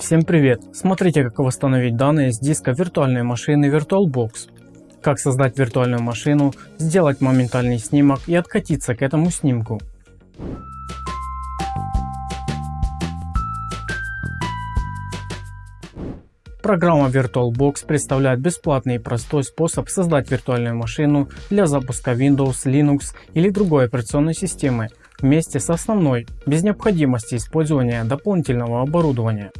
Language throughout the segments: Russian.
Всем привет! Смотрите как восстановить данные с диска виртуальной машины VirtualBox. Как создать виртуальную машину, сделать моментальный снимок и откатиться к этому снимку. Программа VirtualBox представляет бесплатный и простой способ создать виртуальную машину для запуска Windows, Linux или другой операционной системы вместе с основной, без необходимости использования дополнительного оборудования.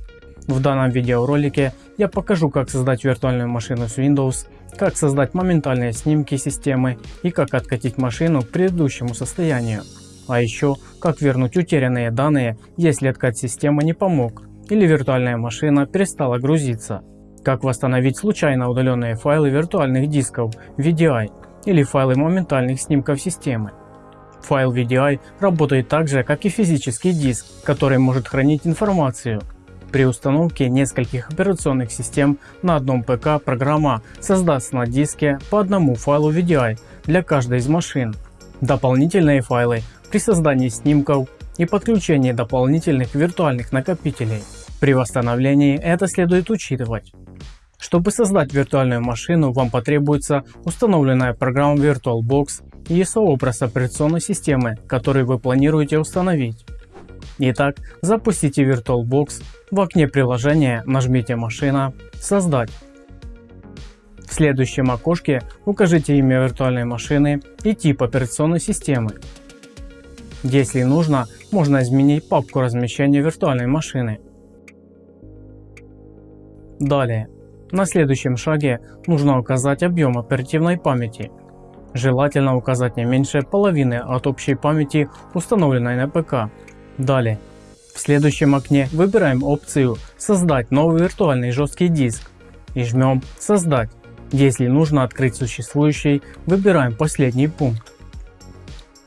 В данном видеоролике я покажу как создать виртуальную машину с Windows, как создать моментальные снимки системы и как откатить машину к предыдущему состоянию. А еще как вернуть утерянные данные, если откат системы не помог или виртуальная машина перестала грузиться. Как восстановить случайно удаленные файлы виртуальных дисков VDI или файлы моментальных снимков системы. Файл VDI работает так же как и физический диск, который может хранить информацию при установке нескольких операционных систем на одном ПК программа создаст на диске по одному файлу VDI для каждой из машин. Дополнительные файлы при создании снимков и подключении дополнительных виртуальных накопителей. При восстановлении это следует учитывать. Чтобы создать виртуальную машину вам потребуется установленная программа VirtualBox и сообраз операционной системы, который вы планируете установить. Итак, запустите VirtualBox, в окне приложения нажмите «Машина», «Создать». В следующем окошке укажите имя виртуальной машины и тип операционной системы. Если нужно, можно изменить папку размещения виртуальной машины. Далее, на следующем шаге нужно указать объем оперативной памяти. Желательно указать не меньше половины от общей памяти установленной на ПК Далее. В следующем окне выбираем опцию «Создать новый виртуальный жесткий диск» и жмем «Создать». Если нужно открыть существующий, выбираем последний пункт.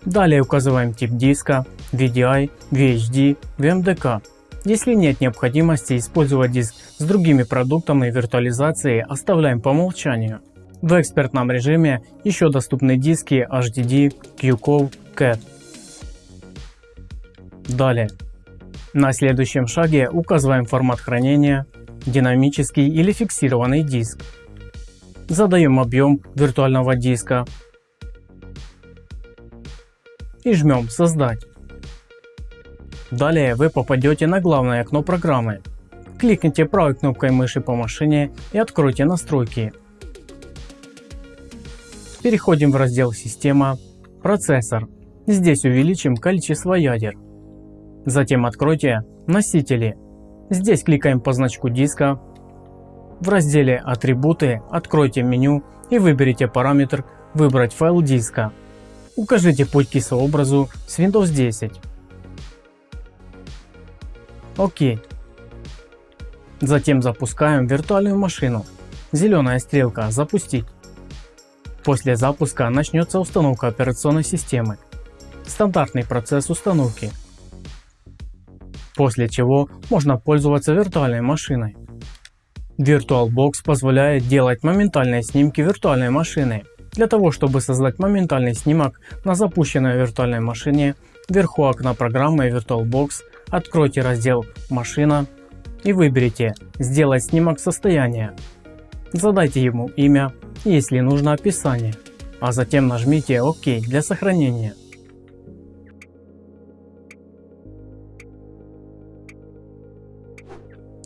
Далее указываем тип диска VDI, VHD, VMDK. Если нет необходимости использовать диск с другими продуктами виртуализации, оставляем по умолчанию. В экспертном режиме еще доступны диски HDD, QCOV, CAT. Далее. На следующем шаге указываем формат хранения, динамический или фиксированный диск. Задаем объем виртуального диска и жмем создать. Далее вы попадете на главное окно программы. Кликните правой кнопкой мыши по машине и откройте настройки. Переходим в раздел система, процессор. Здесь увеличим количество ядер. Затем откройте носители. Здесь кликаем по значку диска. В разделе атрибуты откройте меню и выберите параметр выбрать файл диска. Укажите путь к сообразу с Windows 10. ОК. Затем запускаем виртуальную машину. Зеленая стрелка запустить. После запуска начнется установка операционной системы. Стандартный процесс установки после чего можно пользоваться виртуальной машиной. VirtualBox позволяет делать моментальные снимки виртуальной машины. Для того чтобы создать моментальный снимок на запущенной виртуальной машине, вверху окна программы VirtualBox откройте раздел «Машина» и выберите «Сделать снимок состояния». Задайте ему имя если нужно описание, а затем нажмите ОК для сохранения.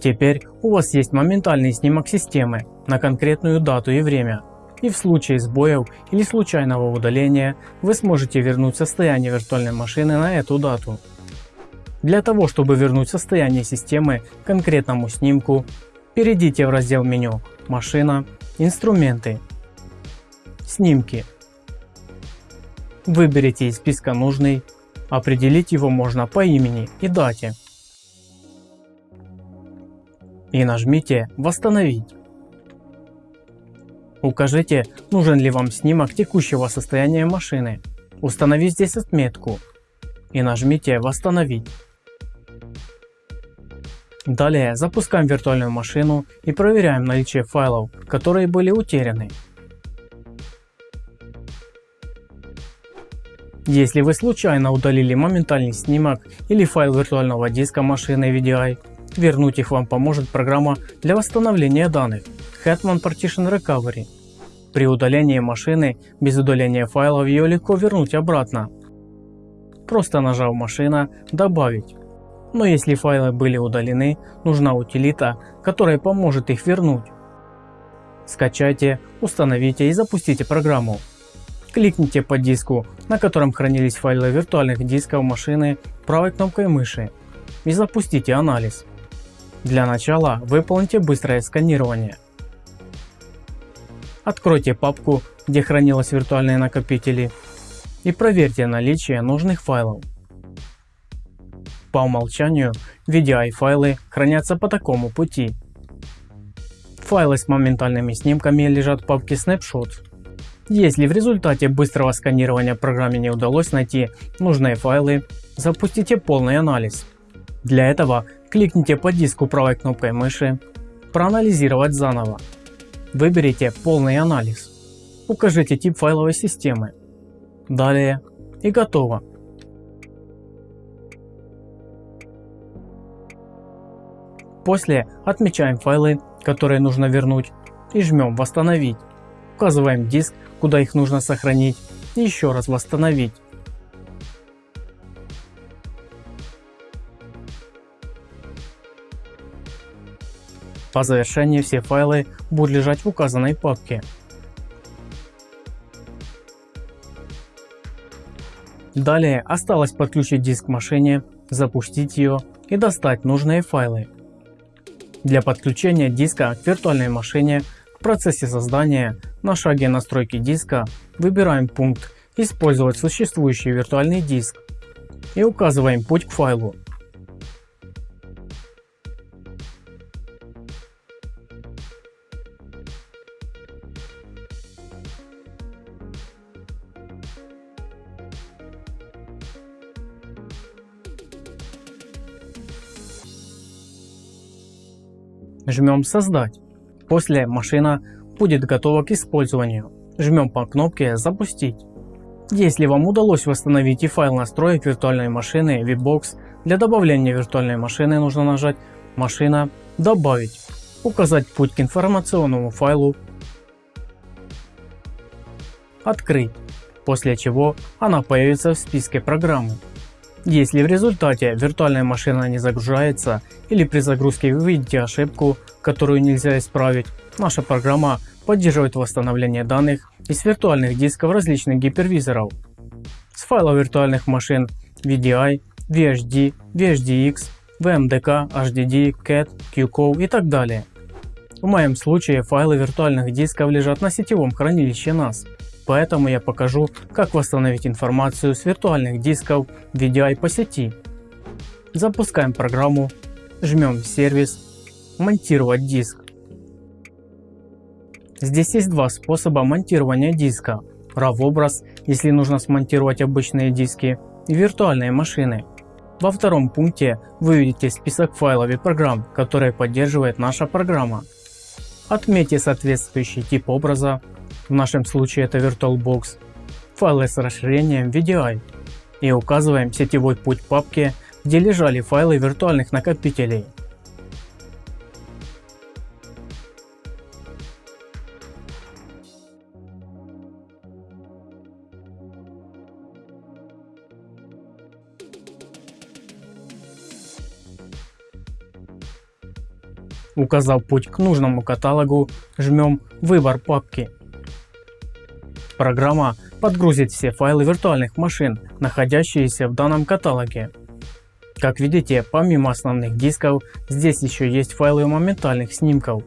Теперь у вас есть моментальный снимок системы на конкретную дату и время. И в случае сбоев или случайного удаления вы сможете вернуть состояние виртуальной машины на эту дату. Для того чтобы вернуть состояние системы конкретному снимку, перейдите в раздел меню «Машина», «Инструменты», «Снимки». Выберите из списка нужный, определить его можно по имени и дате и нажмите «Восстановить». Укажите, нужен ли вам снимок текущего состояния машины. Установи здесь отметку и нажмите «Восстановить». Далее запускаем виртуальную машину и проверяем наличие файлов, которые были утеряны. Если вы случайно удалили моментальный снимок или файл виртуального диска машины VDI, Вернуть их вам поможет программа для восстановления данных Hetman Partition Recovery. При удалении машины без удаления файлов ее легко вернуть обратно. Просто нажав машина «Добавить». Но если файлы были удалены, нужна утилита, которая поможет их вернуть. Скачайте, установите и запустите программу. Кликните по диску, на котором хранились файлы виртуальных дисков машины правой кнопкой мыши и запустите анализ. Для начала выполните быстрое сканирование. Откройте папку, где хранились виртуальные накопители и проверьте наличие нужных файлов. По умолчанию VDI файлы хранятся по такому пути. Файлы с моментальными снимками лежат в папке Snapshots. Если в результате быстрого сканирования программе не удалось найти нужные файлы, запустите полный анализ. Для этого кликните по диску правой кнопкой мыши «Проанализировать заново». Выберите полный анализ. Укажите тип файловой системы. Далее и готово. После отмечаем файлы, которые нужно вернуть и жмем «Восстановить». Указываем диск, куда их нужно сохранить и еще раз восстановить. По завершении все файлы будут лежать в указанной папке. Далее осталось подключить диск к машине, запустить ее и достать нужные файлы. Для подключения диска к виртуальной машине в процессе создания на шаге настройки диска выбираем пункт «Использовать существующий виртуальный диск» и указываем путь к файлу. Жмем «Создать». После машина будет готова к использованию. Жмем по кнопке «Запустить». Если вам удалось восстановить и файл настроек виртуальной машины VBox, для добавления виртуальной машины нужно нажать «Машина», «Добавить», указать путь к информационному файлу, «Открыть», после чего она появится в списке программы. Если в результате виртуальная машина не загружается или при загрузке вы видите ошибку, которую нельзя исправить, наша программа поддерживает восстановление данных из виртуальных дисков различных гипервизоров. С файлов виртуальных машин VDI, VHD, VHDX, VMDK, HDD, CAT, QCOW и так далее. В моем случае файлы виртуальных дисков лежат на сетевом хранилище NAS. Поэтому я покажу, как восстановить информацию с виртуальных дисков VDI по сети. Запускаем программу, жмем сервис, монтировать диск. Здесь есть два способа монтирования диска. RAW образ, если нужно смонтировать обычные диски, и виртуальные машины. Во втором пункте вы видите список файлов и программ, которые поддерживает наша программа. Отметьте соответствующий тип образа, в нашем случае это VirtualBox, файлы с расширением VDI и указываем сетевой путь папки, где лежали файлы виртуальных накопителей. Указав путь к нужному каталогу, жмем «Выбор папки» Программа подгрузит все файлы виртуальных машин, находящиеся в данном каталоге. Как видите, помимо основных дисков, здесь еще есть файлы моментальных снимков,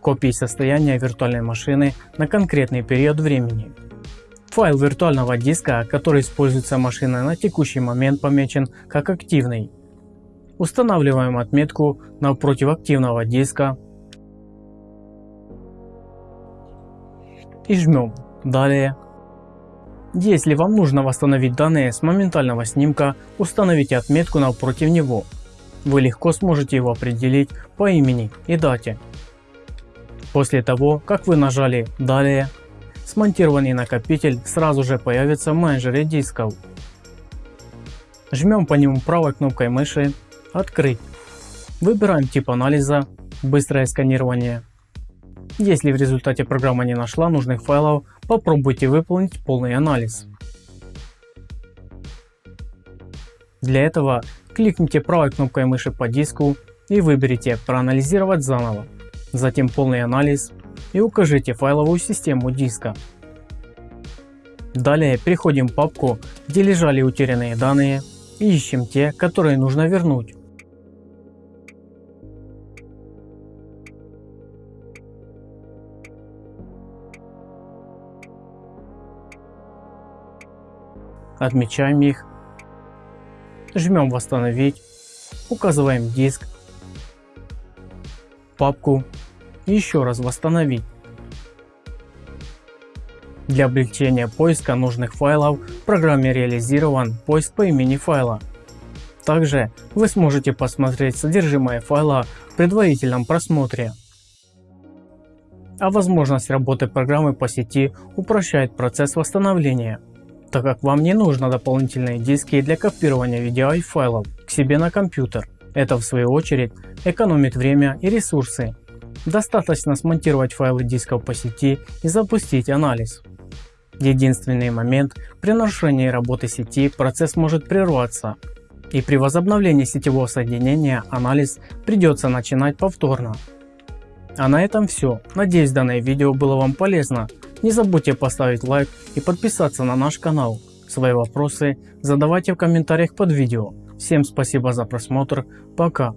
копии состояния виртуальной машины на конкретный период времени. Файл виртуального диска, который используется машиной на текущий момент помечен как активный. Устанавливаем отметку напротив активного диска и жмем Далее. Если вам нужно восстановить данные с моментального снимка, установите отметку напротив него. Вы легко сможете его определить по имени и дате. После того, как вы нажали «Далее», смонтированный накопитель сразу же появится в менеджере дисков. Жмем по нему правой кнопкой мыши «Открыть». Выбираем тип анализа «Быстрое сканирование». Если в результате программа не нашла нужных файлов, попробуйте выполнить полный анализ. Для этого кликните правой кнопкой мыши по диску и выберите «Проанализировать заново», затем «Полный анализ» и укажите файловую систему диска. Далее переходим в папку, где лежали утерянные данные и ищем те, которые нужно вернуть. Отмечаем их, жмем восстановить, указываем диск, папку и еще раз восстановить. Для облегчения поиска нужных файлов в программе реализован поиск по имени файла. Также вы сможете посмотреть содержимое файла в предварительном просмотре. А возможность работы программы по сети упрощает процесс восстановления, так как вам не нужно дополнительные диски для копирования и файлов к себе на компьютер. Это в свою очередь экономит время и ресурсы. Достаточно смонтировать файлы дисков по сети и запустить анализ. Единственный момент, при нарушении работы сети процесс может прерваться и при возобновлении сетевого соединения анализ придется начинать повторно. А на этом все. Надеюсь данное видео было вам полезно. Не забудьте поставить лайк и подписаться на наш канал. Свои вопросы задавайте в комментариях под видео. Всем спасибо за просмотр. Пока.